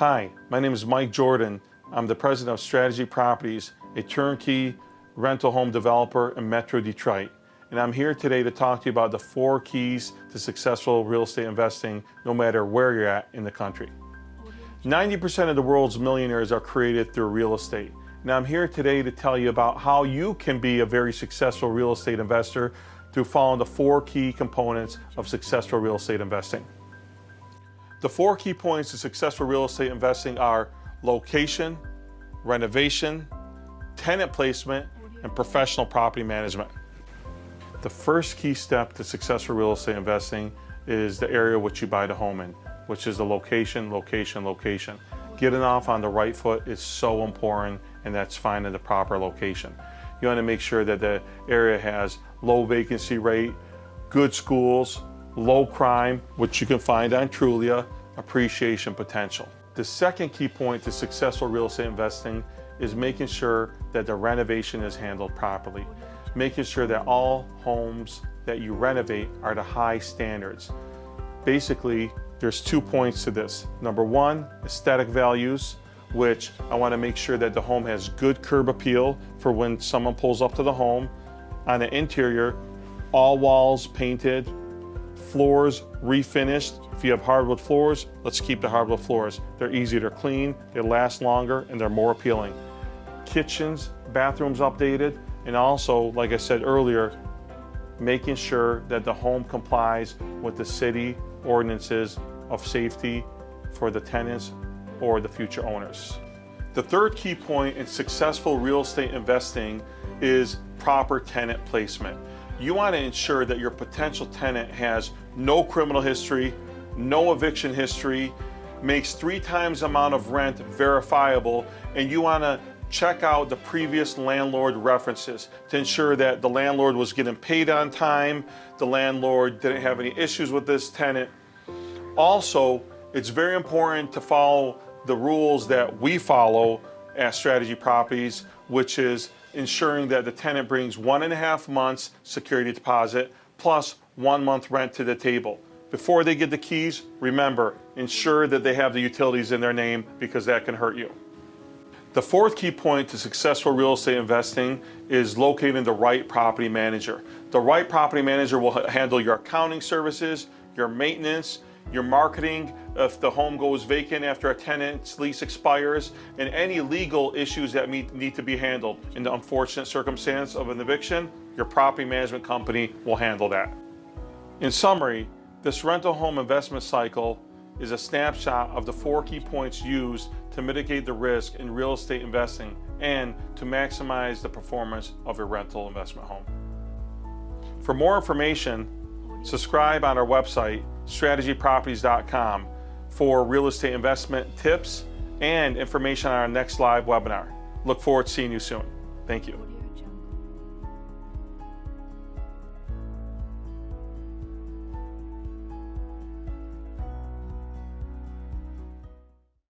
Hi, my name is Mike Jordan. I'm the president of Strategy Properties, a turnkey rental home developer in Metro Detroit. And I'm here today to talk to you about the four keys to successful real estate investing, no matter where you're at in the country. 90% of the world's millionaires are created through real estate. Now I'm here today to tell you about how you can be a very successful real estate investor through following the four key components of successful real estate investing. The four key points to successful real estate investing are location, renovation, tenant placement, and professional property management. The first key step to successful real estate investing is the area which you buy the home in, which is the location, location, location. Getting off on the right foot is so important and that's finding the proper location. You want to make sure that the area has low vacancy rate, good schools, low crime, which you can find on Trulia, appreciation potential. The second key point to successful real estate investing is making sure that the renovation is handled properly. Making sure that all homes that you renovate are to high standards. Basically, there's two points to this. Number one, aesthetic values, which I want to make sure that the home has good curb appeal for when someone pulls up to the home. On the interior, all walls painted, floors refinished. If you have hardwood floors, let's keep the hardwood floors. They're easier to clean, they last longer, and they're more appealing. Kitchens, bathrooms updated, and also, like I said earlier, making sure that the home complies with the city ordinances of safety for the tenants or the future owners. The third key point in successful real estate investing is proper tenant placement. You want to ensure that your potential tenant has no criminal history, no eviction history, makes three times the amount of rent verifiable, and you want to check out the previous landlord references to ensure that the landlord was getting paid on time, the landlord didn't have any issues with this tenant. Also, it's very important to follow the rules that we follow at Strategy Properties, which is ensuring that the tenant brings one and a half months security deposit plus one month rent to the table. Before they get the keys, remember, ensure that they have the utilities in their name because that can hurt you. The fourth key point to successful real estate investing is locating the right property manager. The right property manager will handle your accounting services, your maintenance, your marketing if the home goes vacant after a tenant's lease expires, and any legal issues that need to be handled. In the unfortunate circumstance of an eviction, your property management company will handle that. In summary, this rental home investment cycle is a snapshot of the four key points used to mitigate the risk in real estate investing and to maximize the performance of your rental investment home. For more information, subscribe on our website strategyproperties.com for real estate investment tips and information on our next live webinar. Look forward to seeing you soon. Thank you.